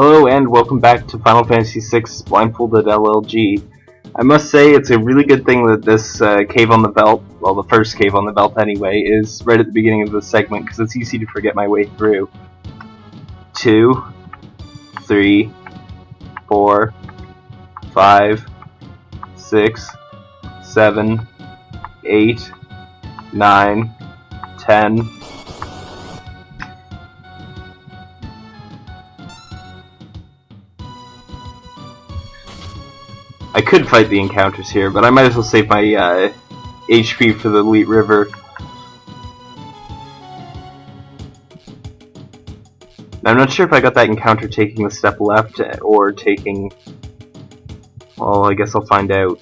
Hello and welcome back to Final Fantasy VI Blindfolded LLG. I must say it's a really good thing that this uh, cave on the Veldt, well the first cave on the Veldt anyway, is right at the beginning of the segment because it's easy to forget my way through. Two, three, four, five, six, seven, eight, nine, ten, I could fight the encounters here, but I might as well save my uh, HP for the Lete River. I'm not sure if I got that encounter taking the step left or taking... Well, I guess I'll find out.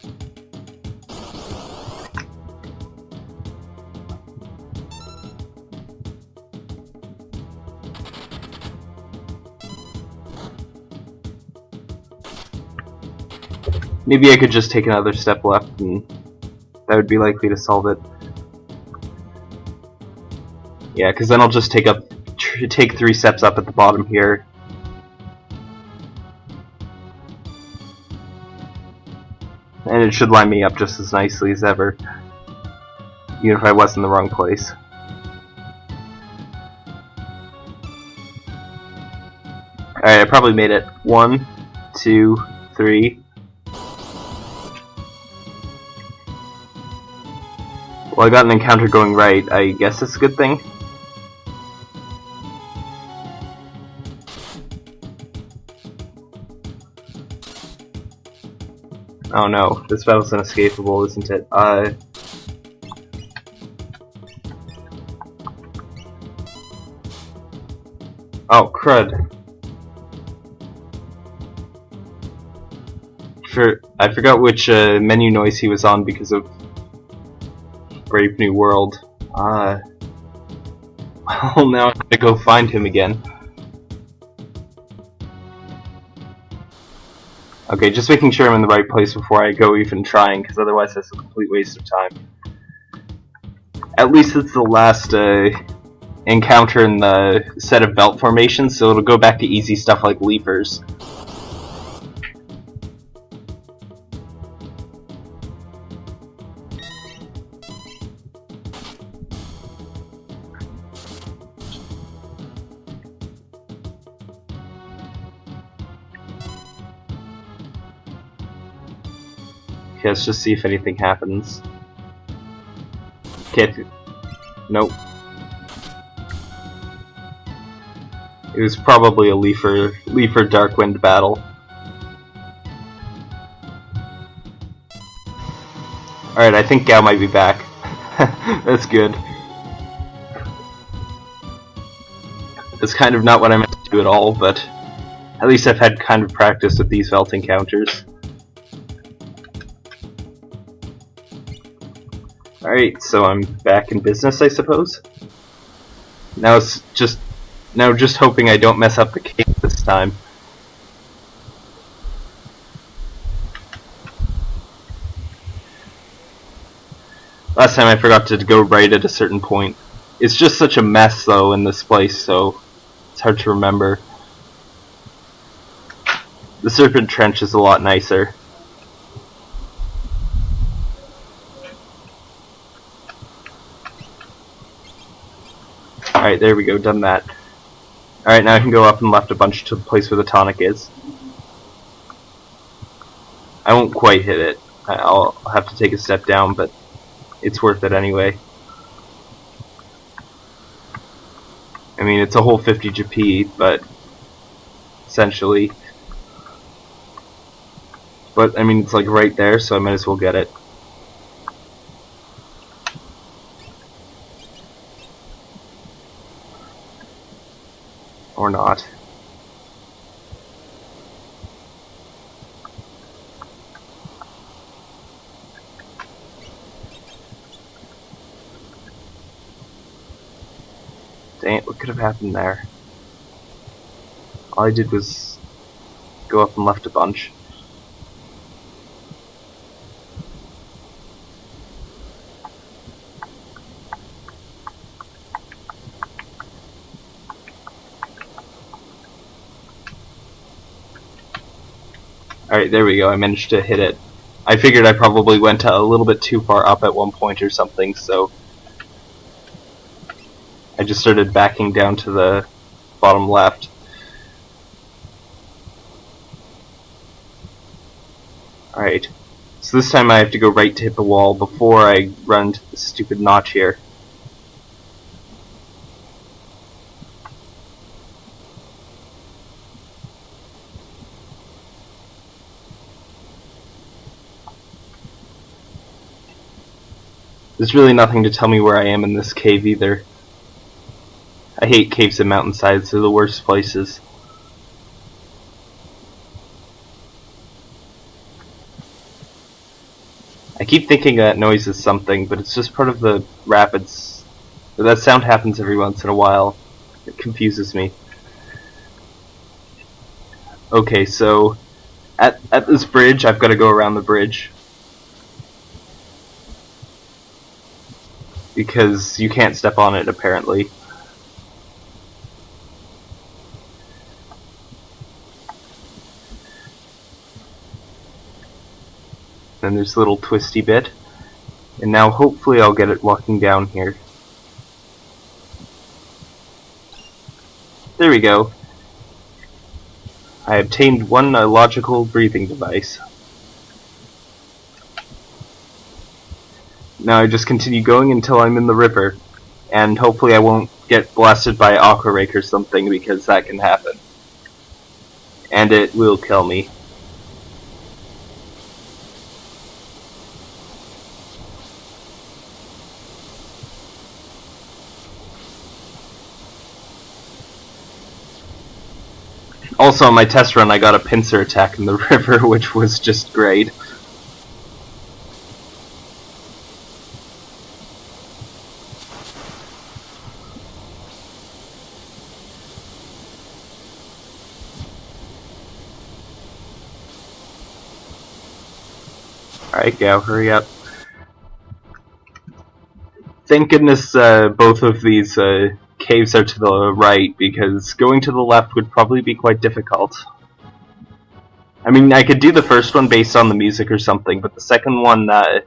Maybe I could just take another step left and that would be likely to solve it. Yeah, because then I'll just take up, take three steps up at the bottom here. And it should line me up just as nicely as ever, even if I was in the wrong place. Alright, I probably made it. One, two, three, Well, I got an encounter going right. I guess it's a good thing. Oh no, this battle's inescapable, isn't it? Uh... Oh, crud. For, I forgot which uh, menu noise he was on because of Brave New World. Uh, well, now I gotta go find him again. Okay, just making sure I'm in the right place before I go even trying, because otherwise that's a complete waste of time. At least it's the last uh, encounter in the set of Veldt formations, so it'll go back to easy stuff like leapers. Let's just see if anything happens. Okay, nope. It was probably a Leafer, Leafer Darkwind battle. Alright, I think Gau might be back. That's good. That's kind of not what I meant to do at all, but at least I've had kind of practice with these Veldt encounters. Alright, so I'm back in business, I suppose? Now it's just... Now just hoping I don't mess up the cake this time. Last time I forgot to go right at a certain point. It's just such a mess, though, in this place, so it's hard to remember. The Serpent Trench is a lot nicer. Alright, there we go, done that. Alright, now I can go up and left a bunch to the place where the tonic is. I won't quite hit it. I'll have to take a step down, but it's worth it anyway. I mean, it's a whole 50 GP, but essentially. But, I mean, it's like right there, so I might as well get it. Or not. Dang it, what could have happened there? All I did was go up and left a bunch. Alright, there we go. I managed to hit it. I figured I probably went a little bit too far up at one point or something, so I just started backing down to the bottom left. Alright, so this time I have to go right to hit the wall before I run to the stupid notch here. There's really nothing to tell me where I am in this cave either. I hate caves and mountainsides, they're the worst places. I keep thinking that noise is something, but it's just part of the rapids. That sound happens every once in a while. It confuses me. Okay, so at at this bridge, I've got to go around the bridge. Because you can't step on it apparently. Then there's a little twisty bit. And now hopefully I'll get it walking down here. There we go. I obtained one uh, logical breathing device. Now I just continue going until I'm in the river, and hopefully I won't get blasted by Aqua Rake or something because that can happen. And it will kill me. Also, on my test run, I got a pincer attack in the river, which was just great. Alright, hurry up. Thank goodness uh, both of these uh, caves are to the right, because going to the left would probably be quite difficult. I mean, I could do the first one based on the music or something, but the second one, uh,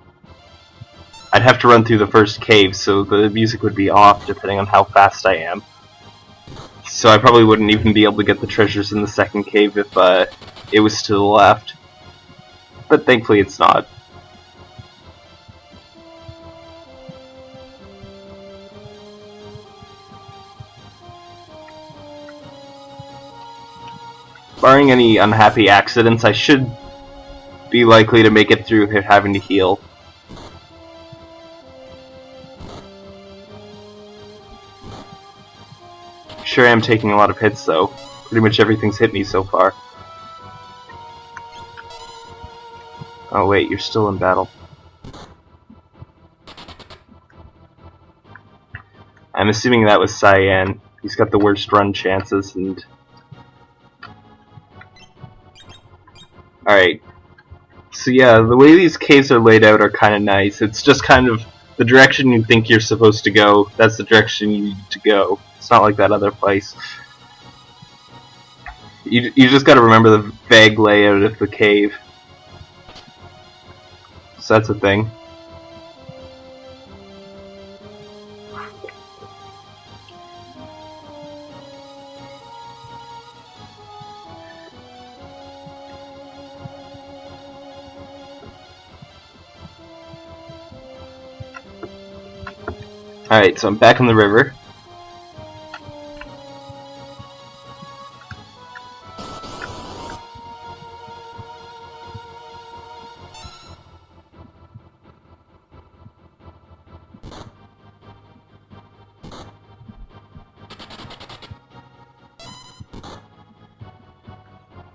I'd have to run through the first cave, so the music would be off depending on how fast I am. So I probably wouldn't even be able to get the treasures in the second cave if uh, it was to the left. But thankfully it's not. Barring any unhappy accidents, I should be likely to make it through having to heal. Sure I am taking a lot of hits though. Pretty much everything's hit me so far. Oh wait, you're still in battle. I'm assuming that was Cyan. He's got the worst run chances and Alright. So yeah, the way these caves are laid out are kind of nice. It's just kind of the direction you think you're supposed to go, that's the direction you need to go. It's not like that other place. You, you just gotta remember the vague layout of the cave. So that's a thing. Alright, so I'm back in the river.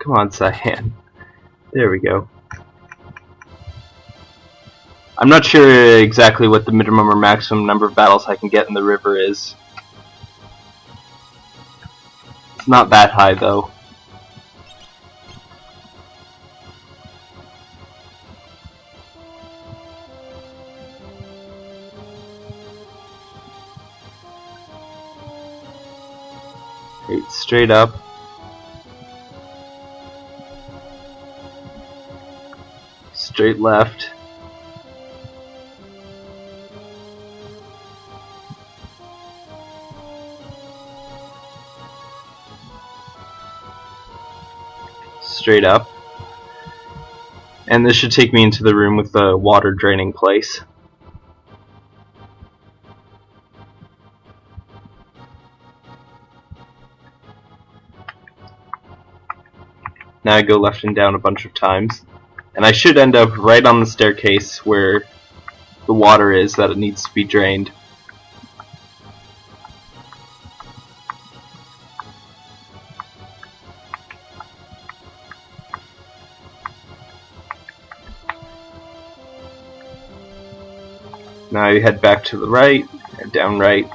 Come on, Cyan. There we go. I'm not sure exactly what the minimum or maximum number of battles I can get in the river is. It's not that high though. straight up. straight left. Straight up. And this should take me into the room with the water draining place. Now I go left and down a bunch of times. And I should end up right on the staircase where the water is that it needs to be drained. Now you head back to the right, and down right,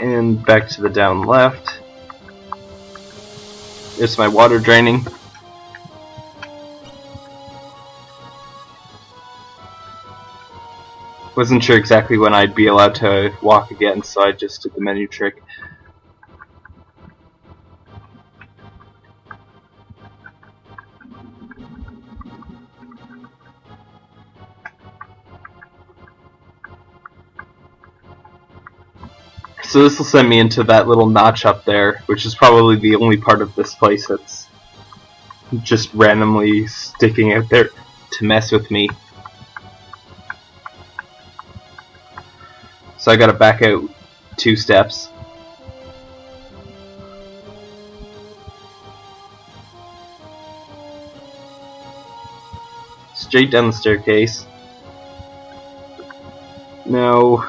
and back to the down left. There's my water draining. Wasn't sure exactly when I'd be allowed to walk again, so I just did the menu trick. So this will send me into that little notch up there, which is probably the only part of this place that's just randomly sticking out there to mess with me. So I gotta back out two steps. Straight down the staircase. No.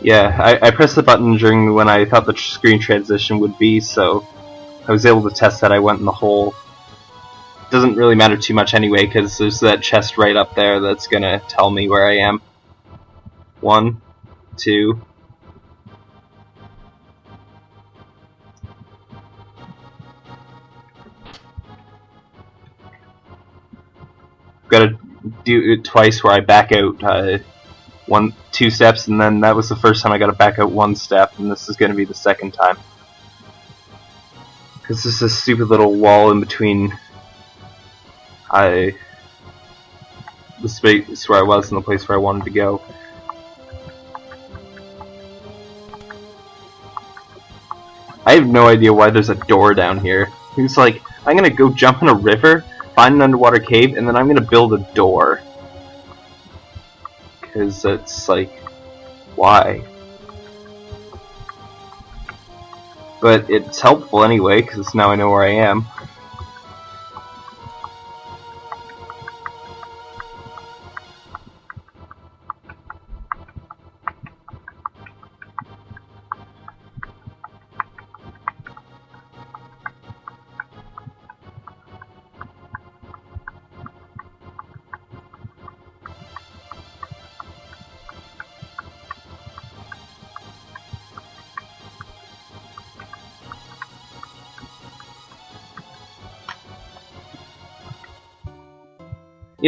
Yeah, I, I pressed the button during when I thought the screen transition would be, so I was able to test that I went in the hole. Doesn't really matter too much anyway, because there's that chest right up there that's gonna tell me where I am. One, two. Gotta do it twice where I back out. Uh, one two steps and then that was the first time I got to back out one step and this is going to be the second time. Because this is a stupid little wall in between I the space where I was and the place where I wanted to go. I have no idea why there's a door down here. He's like I'm gonna go jump in a river find an underwater cave and then I'm gonna build a door because it's like, why? But it's helpful anyway, because now I know where I am.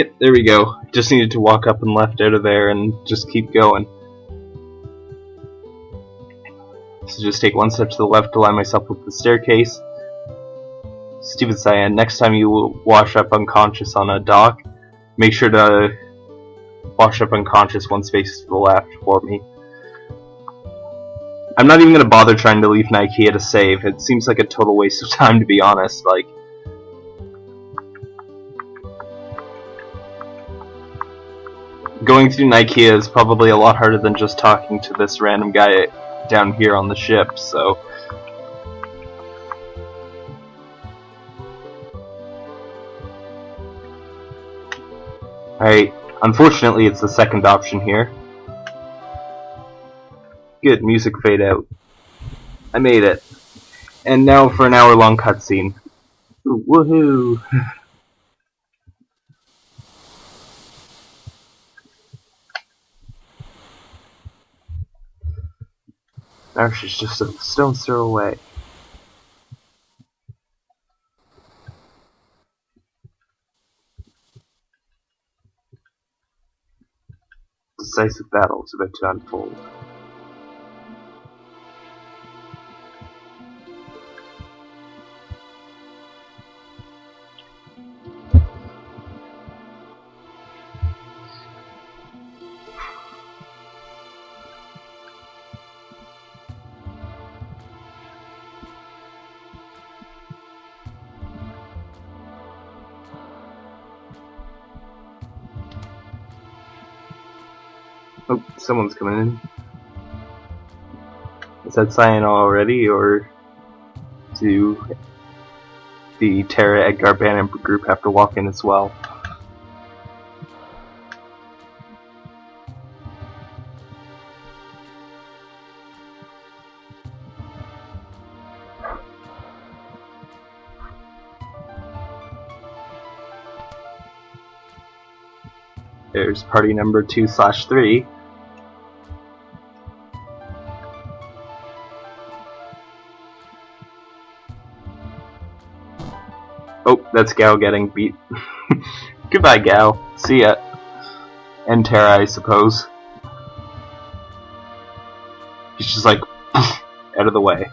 Yep, there we go. Just needed to walk up and left out of there and just keep going. So just take one step to the left to line myself with the staircase. Stupid Cyan, next time you wash up unconscious on a dock, make sure to wash up unconscious one space to the left for me. I'm not even going to bother trying to leave Nikeah to save. It seems like a total waste of time to be honest. Like, going through Nikeah is probably a lot harder than just talking to this random guy down here on the ship, so... Alright, unfortunately it's the second option here. Good, music fade out. I made it. And now for an hour long cutscene. Woohoo! Now she's just a stone's throw away. Decisive battle is about to unfold. Someone's coming in. Is that Cyan already, or do the Terra Edgar Bannon group have to walk in as well? There's party number two slash three. That's Gau getting beat. Goodbye, Gau. See ya. And Terra, I suppose. He's just like, out of the way.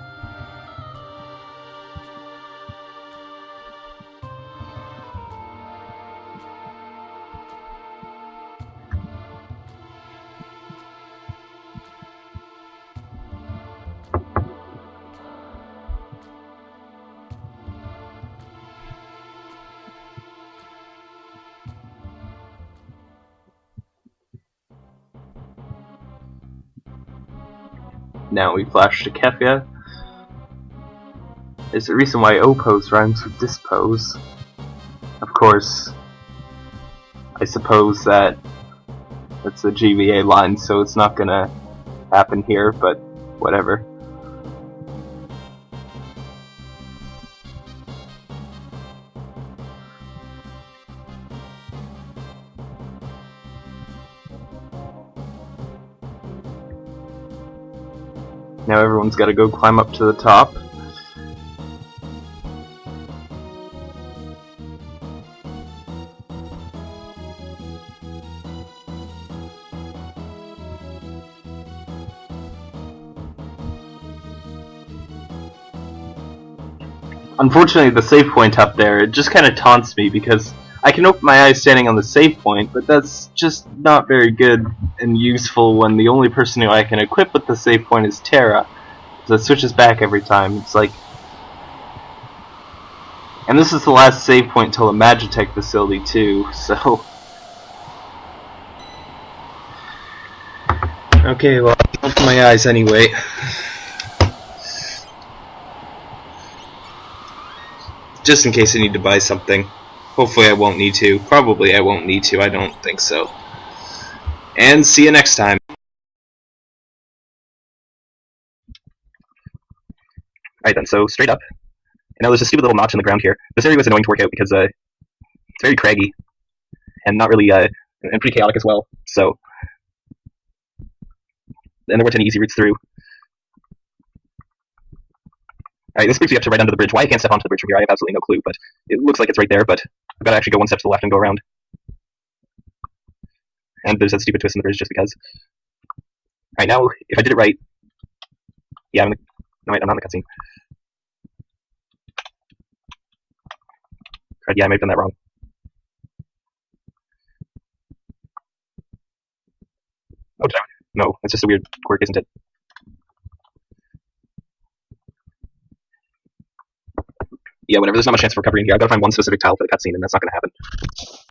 Now we flash to Kefka. There's a reason why O-pose rhymes with dispose. Of course, I suppose that that's a GBA line, so it's not gonna happen here, but whatever. Now everyone's got to go climb up to the top. Unfortunately, the save point up there, it just kind of taunts me because I can open my eyes standing on the save point, but that's just not very good and useful when the only person who I can equip with the save point is Terra. So it switches back every time. It's like... And this is the last save point till the Magitech facility too, so... Okay, well, I'll open my eyes anyway. Just in case I need to buy something. Hopefully I won't need to. Probably I won't need to. I don't think so. And see you next time. Alright then, so straight up. And now there's a stupid little notch in the ground here. This area was annoying to work out because uh, it's very craggy. And not really, uh, and pretty chaotic as well. So, and there weren't any easy routes through. Alright, this brings me up to right under the bridge. Why I can't step onto the bridge from here, I have absolutely no clue, but it looks like it's right there, but I've got to actually go one step to the left and go around. And there's that stupid twist in the bridge just because. Alright, now, if I did it right... Yeah, I'm, in the, no, wait, I'm not in the cutscene. Yeah, I may have done that wrong. Oh, no, it's just a weird quirk, isn't it? yeah, whatever. There's not much chance for recovery in here. I've got to find one specific tile for the cutscene, and that's not going to happen.